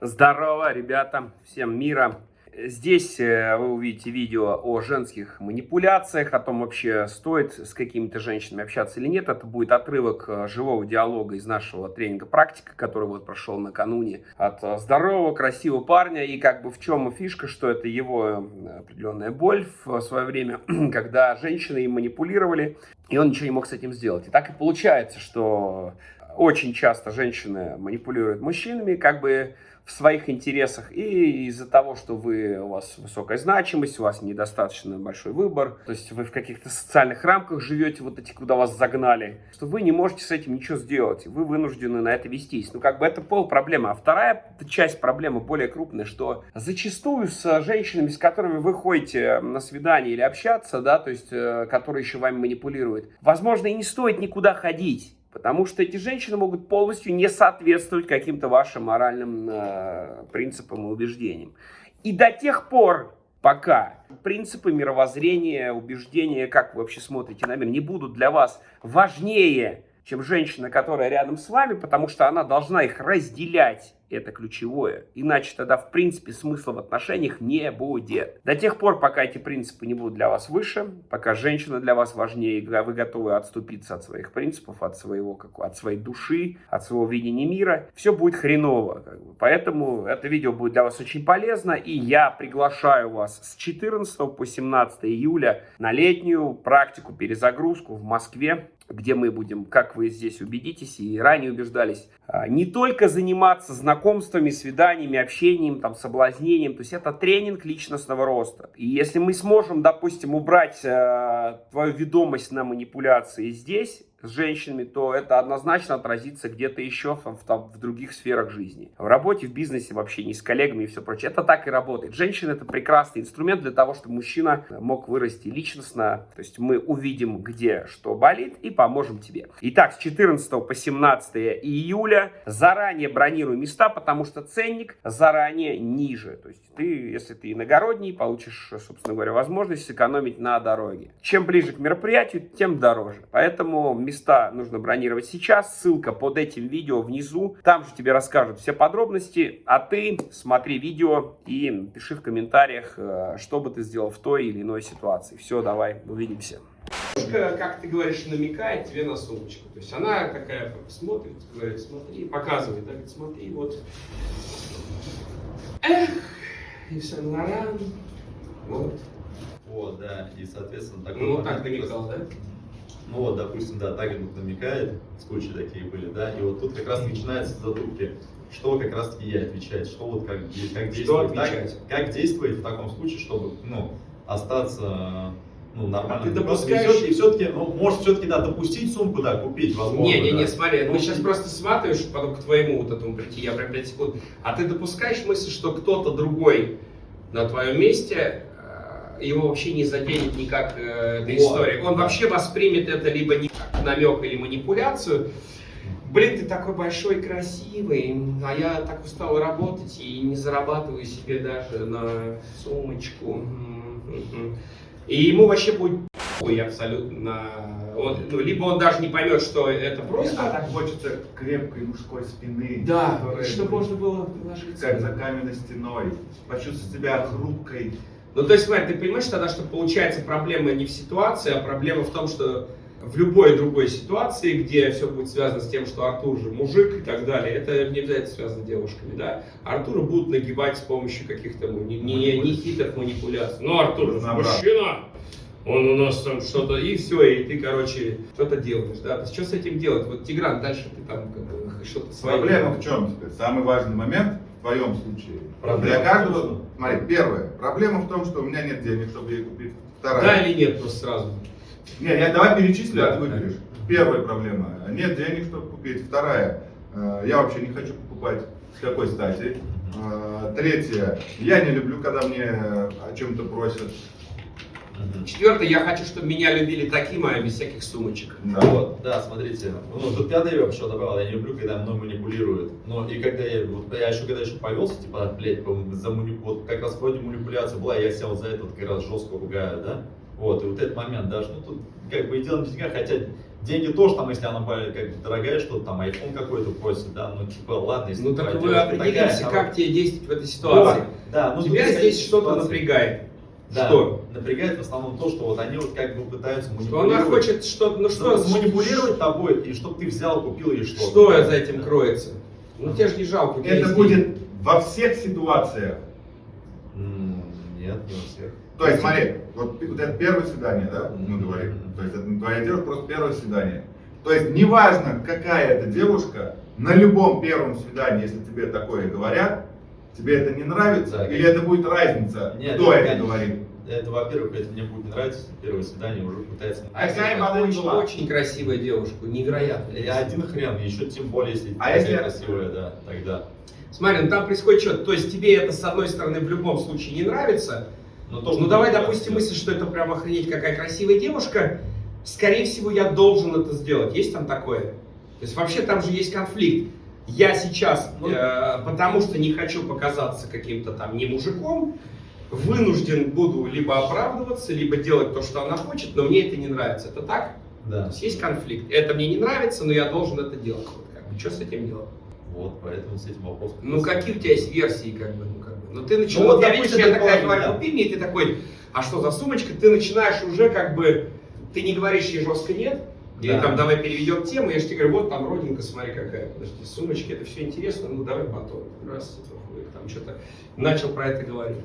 Здорово, ребята, всем мира. Здесь э, вы увидите видео о женских манипуляциях, о том вообще стоит с какими-то женщинами общаться или нет. Это будет отрывок э, живого диалога из нашего тренинга «Практика», который вот прошел накануне от э, здорового, красивого парня. И как бы в чем фишка, что это его определенная боль в свое время, когда женщины им манипулировали, и он ничего не мог с этим сделать. И так и получается, что очень часто женщины манипулируют мужчинами, как бы в своих интересах, и из-за того, что вы, у вас высокая значимость, у вас недостаточно большой выбор, то есть вы в каких-то социальных рамках живете, вот эти, куда вас загнали, что вы не можете с этим ничего сделать, вы вынуждены на это вестись. Ну, как бы это пол проблемы. А вторая часть проблемы, более крупная, что зачастую с женщинами, с которыми вы ходите на свидание или общаться, да, то есть, э, которые еще вами манипулируют, возможно, и не стоит никуда ходить. Потому что эти женщины могут полностью не соответствовать каким-то вашим моральным э, принципам и убеждениям. И до тех пор, пока принципы мировоззрения, убеждения, как вы вообще смотрите на мир, не будут для вас важнее, чем женщина, которая рядом с вами, потому что она должна их разделять это ключевое. Иначе тогда, в принципе, смысла в отношениях не будет. До тех пор, пока эти принципы не будут для вас выше, пока женщина для вас важнее, и вы готовы отступиться от своих принципов, от, своего, как, от своей души, от своего видения мира, все будет хреново. Как бы. Поэтому это видео будет для вас очень полезно, и я приглашаю вас с 14 по 17 июля на летнюю практику, перезагрузку в Москве где мы будем, как вы здесь убедитесь и ранее убеждались, а, не только заниматься знакомствами, свиданиями, общением, там, соблазнением, то есть это тренинг личностного роста. И если мы сможем, допустим, убрать э, твою ведомость на манипуляции здесь, с женщинами, то это однозначно отразится где-то еще в, в, в других сферах жизни. В работе, в бизнесе, вообще не с коллегами и все прочее. Это так и работает. Женщина это прекрасный инструмент для того, чтобы мужчина мог вырасти личностно. То есть мы увидим, где что болит и поможем тебе. Итак, с 14 по 17 июля заранее бронирую места, потому что ценник заранее ниже. То есть ты, если ты иногородний, получишь, собственно говоря, возможность сэкономить на дороге. Чем ближе к мероприятию, тем дороже. Поэтому места нужно бронировать сейчас. Ссылка под этим видео внизу. Там же тебе расскажут все подробности. А ты смотри видео и пиши в комментариях, э, что бы ты сделал в той или иной ситуации. Все, давай, увидимся. Как ты говоришь, намекает тебе на сумочку. То есть она такая смотрит, говорит, смотри, показывает, да, говорит, смотри, вот. Эх, и Сен-Лоран, вот. Вот, да, и, соответственно, такой Ну, вот так намекал, да? Ну вот, допустим, да, Тагинг намекает, случаи такие были, да, и вот тут как раз начинаются задумки, что как раз таки ей отвечать, что вот как, как действовать, так, как действовать в таком случае, чтобы, ну, остаться ну, нормально. А ты допускаешь... И все-таки, ну, может, все-таки, да, допустить сумку, да, купить, возможно. Не, не, да. не, смотри, ну, сейчас просто сматываешь, потом к твоему вот этому прийти, я прям 5 секунд. А ты допускаешь мысль, что кто-то другой на твоем месте его вообще не заденет никак э, эта история. Он вообще воспримет это либо не как намек или манипуляцию. Блин, ты такой большой, красивый, а я так устал работать и не зарабатываю себе даже на сумочку. И ему вообще будет ой, абсолютно. Он, ну, либо он даже не поймет, что это просто. А так хочется крепкой мужской спины. Да, чтобы можно было положиться. Как за каменной стеной. Почувствовать себя хрупкой. Ну, то есть, смотри, ты понимаешь тогда, что получается проблема не в ситуации, а проблема в том, что в любой другой ситуации, где все будет связано с тем, что Артур же мужик и так далее, это не обязательно связано с девушками, да. Артура будут нагибать с помощью каких-то не, не, не хитрых манипуляций. Ну, Артур же мужчина, он у нас там что-то, и все, и ты, короче, что-то делаешь, да. То есть, что с этим делать? Вот, Тигран, дальше ты там как бы, что-то свое. Проблема в чем теперь? Самый важный момент в твоем случае. Проблема Для каждого, смотри, первое, проблема в том, что у меня нет денег, чтобы ей купить. Вторая. Да или нет, просто сразу. Нет, я давай перечислю, да, а ты выберешь. Первая проблема, нет денег, чтобы купить. Вторая, э, я вообще не хочу покупать. С какой стати? Э, третье, я не люблю, когда мне о чем-то просят. Четвертое, я хочу, чтобы меня любили таким, а без всяких сумочек. Да. Вот, да, смотрите. Ну, тут пятое я вообще добавил, я не люблю, когда мной манипулируют. Но и когда я, вот, я еще когда еще повелся, типа, блядь, за манip... вот как раз вроде манипуляция была, я сел за это как раз жестко ругаю, да? Вот, и вот этот момент даже, ну тут как бы и дело не в деньгах, хотя деньги тоже там, если она как бы дорогая, что-то там iPhone какой-то просит, да, ну типа ладно, если Ну так вы определимся, такая, как тебе действовать в этой ситуации. Вот, да, ну, Тебя здесь что-то напрягает. Да, Что? Напрягает в основном то, что вот они вот как бы пытаются Что манипулировать. она хочет ну что, что манипулировать тобой, и чтобы ты взял, купил или что-то. Что за этим кроется? Ну тебе же не жалко. Это есть будет во всех ситуациях. Нет, не у всех. То есть, смотри, вот, вот это первое свидание, да, мы говорим. То есть, это твоя девушка просто первое свидание. То есть, неважно, какая это девушка, на любом первом свидании, если тебе такое говорят, тебе это не нравится, Да, или это будет разница, Нет, кто это, конечно. говорит. Это, во-первых, это мне будет не нравиться, если первое свидание уже пытается... А какая бы очень, была? очень красивая девушка, невероятно. И один хрен, еще тем более, если А если- красивая, да, тогда. Смотри, ну там происходит что? То есть тебе это с одной стороны в любом случае не нравится. Но то, Ну давай допустим мысль, что это прям охренеть какая красивая девушка. Скорее всего, я должен это сделать. Есть там такое? То есть вообще там же есть конфликт. Я сейчас, Ну, э, потому что не хочу показаться каким-то там не мужиком, вынужден буду либо оправдываться, либо делать то, что она хочет, но мне это не нравится. Это так? То Да. есть есть конфликт. Это мне не нравится, но я должен это делать. Вот как бы, что с этим делать? Вот, поэтому с этим вопросом. Ну какие у тебя есть версии, как бы, ну как бы. Ну ты начинаешь, Ну, вот, я допустим, я такая говорю, да. купи мне, и ты такой, а что за сумочка? Ты начинаешь уже как бы, ты не говоришь ей жестко нет, или Да. там давай переведем тему, я же тебе говорю, вот там родинка, смотри какая, подожди, сумочки, это все интересно, ну давай потом. Раз, там что-то начал про это говорить.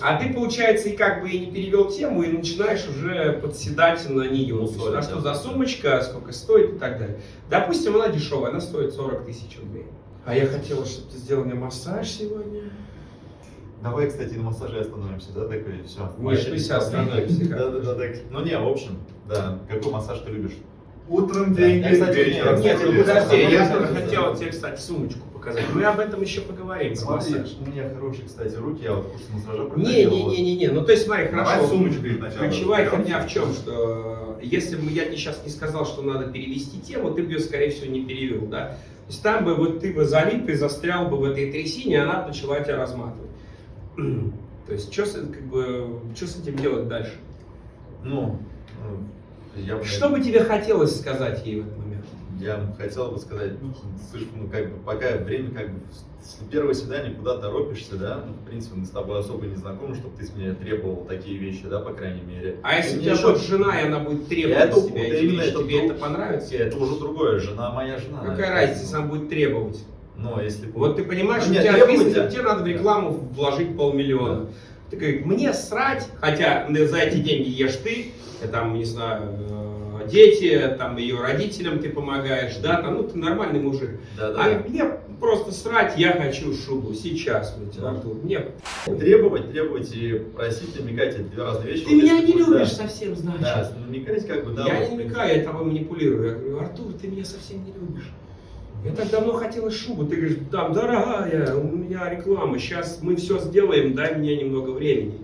А ты, получается, и как бы и не перевел тему, и начинаешь уже подседать на нее. Ну, а что да. за сумочка, сколько стоит и так далее. Допустим, она дешевая, она стоит 40 тысяч рублей. А я хотела, чтобы ты сделал мне массаж сегодня. Давай, кстати, на массаже остановимся, да, такой, и все. Нет, мы сейчас остановимся, Да, да, да, так. Ну не, в общем, да. Какой массаж ты любишь? Утром Да. деньги, Я, кстати, вечером нет, Нет, ну стулья. подожди, я только хотел тебе, кстати, сумочку показать. Мы об этом еще поговорим. Смотри, у меня хорошие, кстати, руки, я вот курс массажа Не, не, не, не, не. Ну то есть смотри, Давай хорошо. сумочку сначала Ключевая херня в чем, что э, если бы я сейчас не сказал, что надо перевести тему, ты бы ее, скорее всего, не перевел, да? То есть там бы вот ты бы залип и застрял бы в этой трясине, и она начала тебя разматывать. То есть что как бы, что с этим делать дальше? Ну, ну, я бы, Что бы тебе хотелось сказать ей в этот момент? я хотел бы сказать, ну, слышь, ну, как бы, пока время, как бы, с- первое свидание, куда торопишься, да, ну, в принципе, мы с тобой особо не знакомы, чтобы ты с меня требовал такие вещи, да, по крайней мере. А если у тебя будет жена, и она будет требовать Это- тебя вот именно вещи, это тебе это понравится? Это уже другое, жена моя жена. Какая разница, если она будет требовать? Но если бы- Вот ты понимаешь, Ну, у тебя бизнес, да. тебе надо в рекламу вложить полмиллиона. Ты говоришь, мне срать, хотя ну, за эти деньги ешь ты, там, не знаю, э, дети, там, ее родителям ты помогаешь, да, там, ну, ты нормальный мужик. Да, А да. мне просто срать, я хочу шубу сейчас, блядь, Да. Артур. Мне... Требовать, требовать и просить, намекать это две разные вещи. Ты Вот меня не любишь да. совсем, значит. Да, намекать как бы, да. я вот, не намекаю, я тобой манипулирую. Я говорю, Артур, ты меня совсем не любишь. Я так давно хотела шубу. Ты говоришь, там, дорогая, у меня реклама, сейчас мы все сделаем, дай мне немного времени.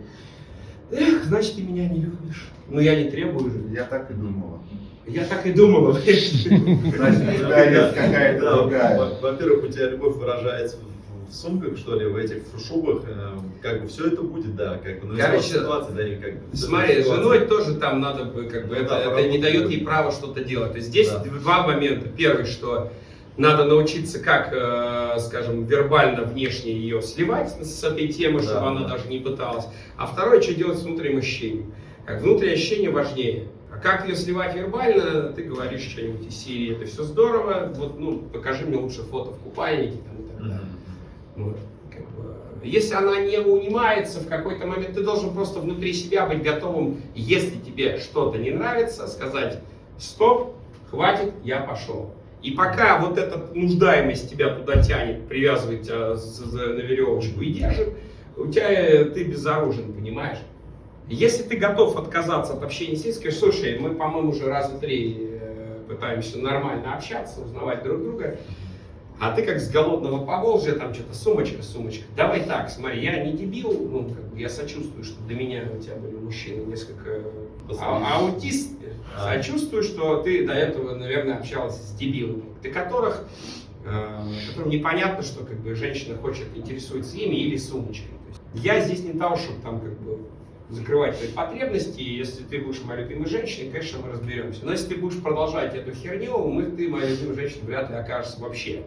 Эх, значит, ты меня не любишь. Но я не требую же. Я так и думала. Я так и думала. Значит, какая-то другая. во- Во-первых, у тебя любовь выражается в, сумках, что ли, в этих шубах, э, как бы все это будет, да, как бы, ну, Короче, ситуация, да, и как бы. Смотри, ситуация. женой тоже там надо бы, как бы, Ну это, да, это не дает ей права что-то делать. То есть здесь Да. два момента. Первый, что надо научиться, как, э, скажем, вербально внешне ее сливать с этой темы, Да, чтобы она да. даже не пыталась. А второе, что делать с внутренним ощущением. Как внутреннее ощущение важнее. А как ее сливать вербально, ты говоришь что-нибудь из серии, это все здорово, вот, ну, покажи мне лучше фото в купальнике там, и так далее. Вот, как бы, Если она не унимается в какой-то момент, ты должен просто внутри себя быть готовым, если тебе что-то не нравится, сказать стоп, хватит, я пошел. И пока вот эта нуждаемость тебя туда тянет, привязывает тебя на веревочку и держит, у тебя э, ты безоружен, понимаешь? Если ты готов отказаться от общения с ней, скажешь, слушай, мы, по-моему, уже раза три э, пытаемся нормально общаться, узнавать друг друга, а ты как с голодного Поволжья, там что-то сумочка, сумочка. Давай так, смотри, я не дебил, ну, как бы я сочувствую, что до меня у тебя были мужчины несколько а, аутист. А. Сочувствую, что ты до этого, наверное, общалась с дебилами, для которых, э, которым непонятно, что как бы женщина хочет, интересуется ими или сумочкой. Я здесь не того, чтобы там как бы закрывать твои потребности, и если ты будешь моей любимой женщиной, конечно, мы разберемся. Но если ты будешь продолжать эту херню, мы, ты, моя любимая женщина, вряд ли окажешься вообще.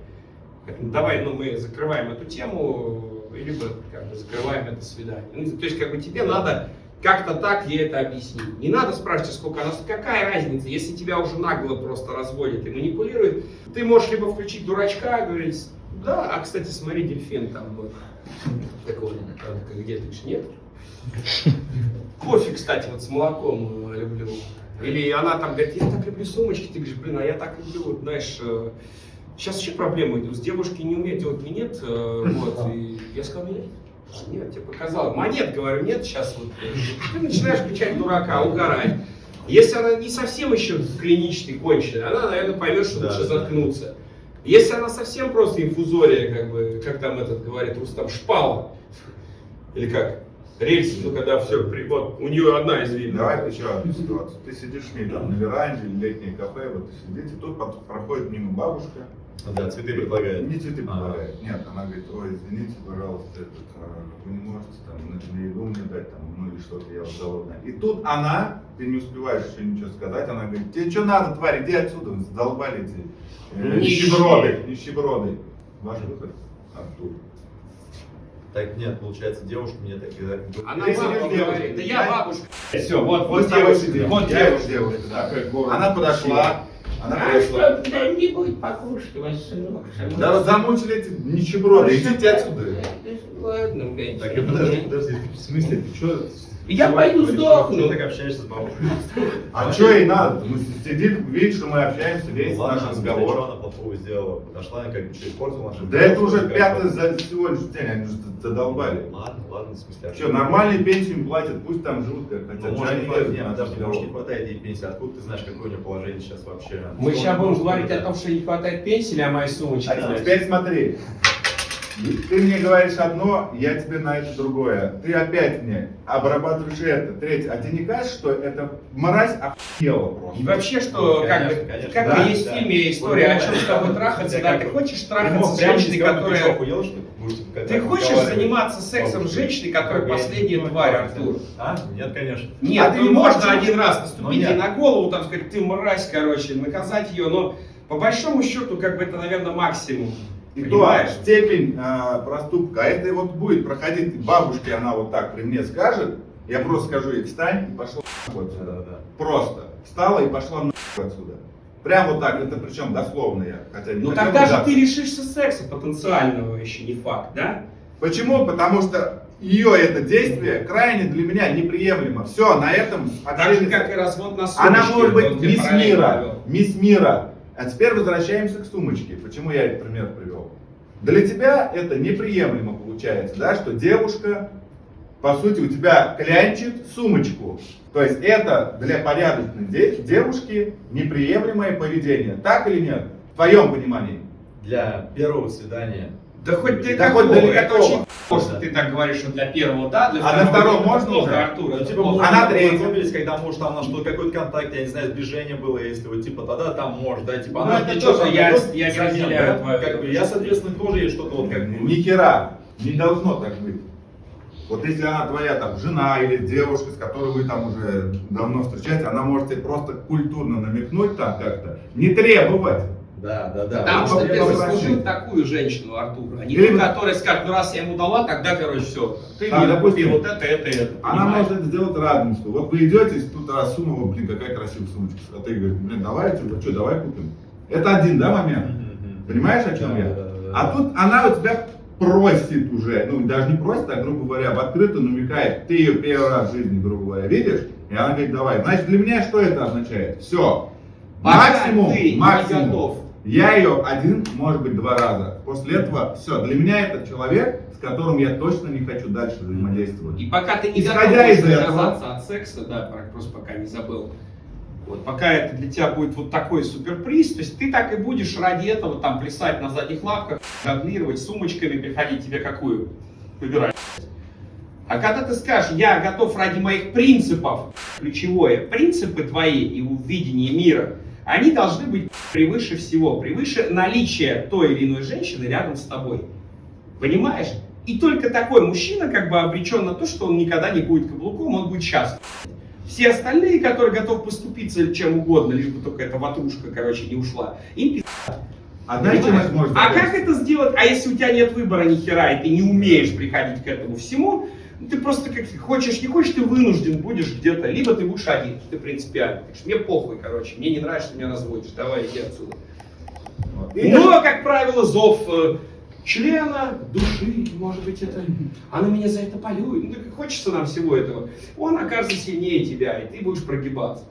Поэтому давай, ну, мы закрываем эту тему, либо как бы закрываем это свидание. Ну, то есть, как бы тебе надо как-то так ей это объяснить. Не надо спрашивать, сколько она, какая разница, если тебя уже нагло просто разводит и манипулирует, ты можешь либо включить дурачка, говорить, да, а, кстати, смотри, дельфин там вот. Такого, правда, где ты ж нет? Кофе, кстати, вот с молоком э, люблю. Или она там говорит, я так люблю сумочки, ты говоришь, блин, а я так люблю, вот, знаешь, э, сейчас вообще проблема идет, с девушки не умеет делать минет, э, вот, и я сказал, нет, нет, тебе показал, монет, говорю, нет, сейчас вот, ты начинаешь включать дурака, угорать. Если она не совсем еще клиничный, конченый, она, наверное, поймет, что Да, лучше заткнуться. Если она совсем просто инфузория, как бы, как там этот говорит Рустам, шпала, или как, рельсы, ну когда все, вот, у нее одна из видов. Давай еще одну ситуацию. Ты сидишь там, на веранде, летнее кафе, вот ты сидите, тут проходит мимо бабушка. Да, цветы предлагает. Не цветы А. предлагает. Нет, она говорит, ой, извините, пожалуйста, этот, а, вы не можете там на, еду мне дать, там, ну или что-то, я вот голодная. И тут она, ты не успеваешь еще ничего сказать, она говорит, тебе что надо, тварь, иди отсюда, вы задолбали эти э, нищеброды, нищеброды. Ваш выход, Артур. Так нет, получается, девушка мне так и. Она Ты бабушка сидишь говорит, да я да? бабушка. Все, вот, Вот девушка, девушка, вот девушка. девушка, да. Она подошла, она А подошла. что кто-нибудь покушать, ваш сынок? Да вот замучили эти нищеброды, идите отсюда. Ладно, блядь. Так, и подожди, подожди, в смысле, ты что? Я пойду сдохну. Ты так общаешься с бабушкой? А что ей надо? Мы сидит, видит, что мы общаемся, весь Ну, наш что разговор. она плохого сделала? Подошла, она как бы испортила нашу Да это уже пятый за сегодняшний день, они уже задолбали. Ладно, ладно, в смысле. а Что, нормальные пенсии им платят, пусть там живут как Ну, хотят. может, не подожди, может, не хватает ей пенсии. Откуда ты знаешь, какое у нее положение сейчас вообще? Мы сейчас будем говорить о том, что не хватает пенсии или о моей сумочке. А теперь смотри. Ты мне говоришь одно, я тебе на это другое. Ты опять мне обрабатываешь это, третье. А тебе не кажется, что это мразь охуела просто? И вообще, что Ну, как конечно, как Да, есть да. в фильме история, о Ну, чем с тобой трахаться, да, ты хочешь Ты трахаться с женщиной, ты которая... Ты хочешь заниматься сексом с женщиной, которая последняя не тварь. Артур? А? Нет, конечно. Нет, А ты ну не можно один раз Ну, наступить ей на голову, там сказать, ты мразь, короче, наказать ее, но по большому счету, как бы это, наверное, максимум. И то степень а, проступка, а это вот будет проходить, бабушке она вот так при мне скажет, я просто скажу ей, встань и пошла нахуй отсюда. Да, да. Просто. Встала и пошла нахуй отсюда. Прям вот так, это причем дословно я, хотя не Ну тогда же ты лишишься секса потенциального еще не факт, да? Почему? Потому что ее это действие крайне для меня неприемлемо. Все, на этом Так же, как и развод на сумочке. Она может быть мисс мира, мисс мира. А теперь возвращаемся к сумочке. Почему я этот пример привел? Для тебя это неприемлемо получается, да, что девушка, по сути, у тебя клянчит сумочку. То есть это для порядочной де- девушки неприемлемое поведение. Так или нет? В твоем понимании. Для первого свидания. Да хоть ты Да какого, хоть для это очень плохо, что ты так говоришь, что для первого да, для А на втором это можно уже? Артур, Ну, это типа, вы третья. познакомились, когда, может, там на что какой-то контакт, я не знаю, сближение было, если вот, типа, тогда там может, да, типа, Ну, она это тебе тоже я- я не разделяю да? Как бы, я, соответственно, тоже ей что-то вот как бы... Ни хера. Не должно так быть. Вот если она твоя там жена или девушка, с которой вы там уже давно встречаетесь, она может тебе просто культурно намекнуть там как-то, не требовать. Да, да, да. Потому Ну, что ты заслужил такую женщину, Артур. А не Или- ту, которая скажет, ну раз я ему дала, тогда, короче, все. Ты А, мне допустим, вот это, это, это. Она понимаешь? может это сделать радостью. Вот вы идете, тут раз сунула, блин, какая красивая сумочка. А ты говоришь, блин, давайте, ну что, давай купим. Это один, да, момент? Понимаешь, о чем Да, я? да, да, да. А тут она у тебя просит уже, ну даже не просит, а грубо говоря, в открытую намекает, ты ее первый раз в жизни, грубо говоря, видишь, и она говорит, давай. Значит, для меня что это означает? Все. Пока Максимум, ты не максимум. готов. Я ее один, может быть, два раза. После этого все. Для меня это человек, с которым я точно не хочу дальше взаимодействовать. И пока ты не Исходя из этого- от секса, да, про- просто пока не забыл. Вот пока это для тебя будет вот такой суперприз, то есть ты так и будешь ради этого там плясать на задних лапках, жонглировать сумочками, приходить тебе какую? Выбирай. А когда ты скажешь, я готов ради моих принципов, ключевое, принципы твои и видение мира, они должны быть превыше всего, превыше наличия той или иной женщины рядом с тобой. Понимаешь? И только такой мужчина как бы обречен на то, что он никогда не будет каблуком, он будет счастлив. Все остальные, которые готовы поступиться чем угодно, лишь бы только эта ватрушка, короче, не ушла, им. А это может А как это сделать? А если у тебя нет выбора ни хера, и ты не умеешь приходить к этому всему, ты просто как хочешь, не хочешь, ты вынужден будешь где-то, либо ты будешь один, ты принципиально. Так что мне похуй, короче, мне не нравится, что меня разводишь, давай иди отсюда. Вот. И Но, как правило, зов э, члена, души, может быть, это, она меня за это полюет. Ну, так хочется нам всего этого. Он окажется сильнее тебя, и ты будешь прогибаться.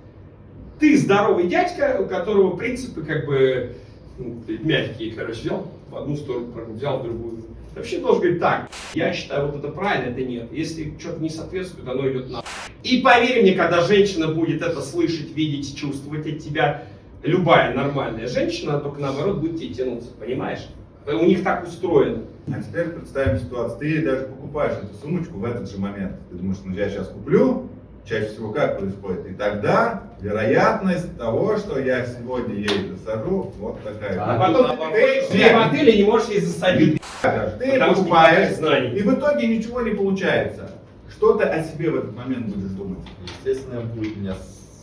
Ты здоровый дядька, у которого принципы как бы ну, мягкие, короче, взял в одну сторону, взял в другую. Вообще должен говорить так, я считаю, вот это правильно, это нет. Если что-то не соответствует, оно идет на. И поверь мне, когда женщина будет это слышать, видеть, чувствовать от тебя, любая нормальная женщина, только наоборот будет тебе тянуться, понимаешь? У них так устроено. А теперь представим ситуацию. Ты даже покупаешь эту сумочку в этот же момент. Ты думаешь, ну я сейчас куплю, чаще всего как происходит? И тогда вероятность того, что я сегодня ей засажу, вот такая. А И потом ты, ты в отеле не можешь ей засадить. ты покупаешь, и в итоге ничего не получается. Что ты о себе в этот момент будешь думать? Естественно, будет у меня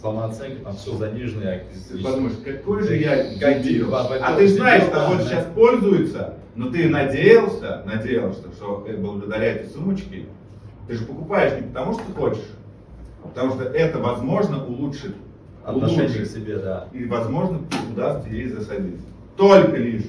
самооценка, там все занижено. я Ты подумаешь, какой же я дебил. А ты знаешь, что Дебил, вот да. сейчас пользуются, но ты надеялся, надеялся, что благодаря этой сумочке ты же покупаешь не потому, что хочешь, а потому что это, возможно, улучшит. Отношение к улучшит. себе, да. И, возможно, удастся ей засадить. Только лишь.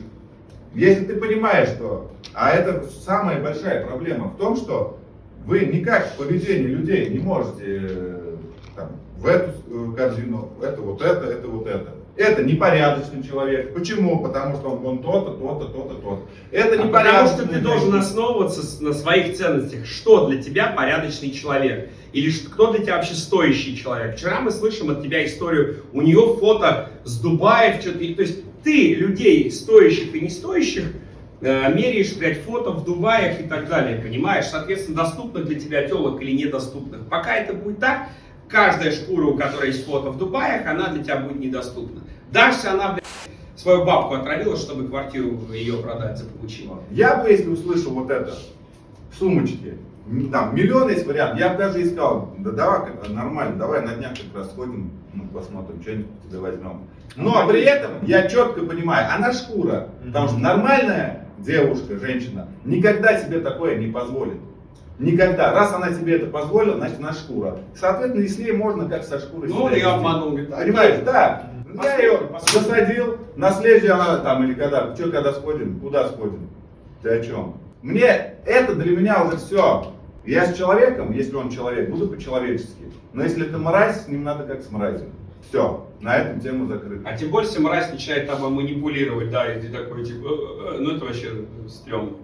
Если ты понимаешь, что... А это самая большая проблема в том, что вы никак в поведении людей не можете э, там, в эту э, корзину, это вот это, это вот это. Это непорядочный человек. Почему? Потому что он, он то-то, то-то, то-то, то-то. Это А потому непорядочный что ты должен основываться на своих ценностях. Что для тебя порядочный человек? Или кто для тебя вообще стоящий человек? Вчера мы слышим от тебя историю, у нее фото с Дубаев, что-то. То есть ты людей стоящих и не стоящих э, меряешь, блядь, фото в Дубаях и так далее, понимаешь? Соответственно, доступных для тебя телок или недоступных. Пока это будет так, каждая шкура, у которой есть фото в Дубаях, она для тебя будет недоступна. Если она, блядь, свою бабку отравила, чтобы квартиру ее продать заполучила. Я бы, если услышал вот это, сумочки, там миллион есть вариант, я бы даже искал, да давай нормально, давай на днях как раз сходим, ну, посмотрим, что-нибудь тебе возьмем. Но при этом я четко понимаю, она шкура, потому что нормальная девушка, женщина, никогда себе такое не позволит. Никогда. Раз она себе это позволила, значит она шкура. Соответственно, и с ней можно как со шкурой. Ну, вести. обманул. говорит, Понимаешь, да. Я ее посмотрим. засадил, на следующий она там или когда, что когда сходим, куда сходим? Ты о чем? Мне это для меня уже все. Я с человеком, если он человек, буду по-человечески. Но если это мразь, с ним надо как с мразью. Все, на этом тему закрыта. А тем более, если мразь начинает тобой манипулировать, да, и ты такой, типа, «Э, э, э», ну это вообще стрёмно.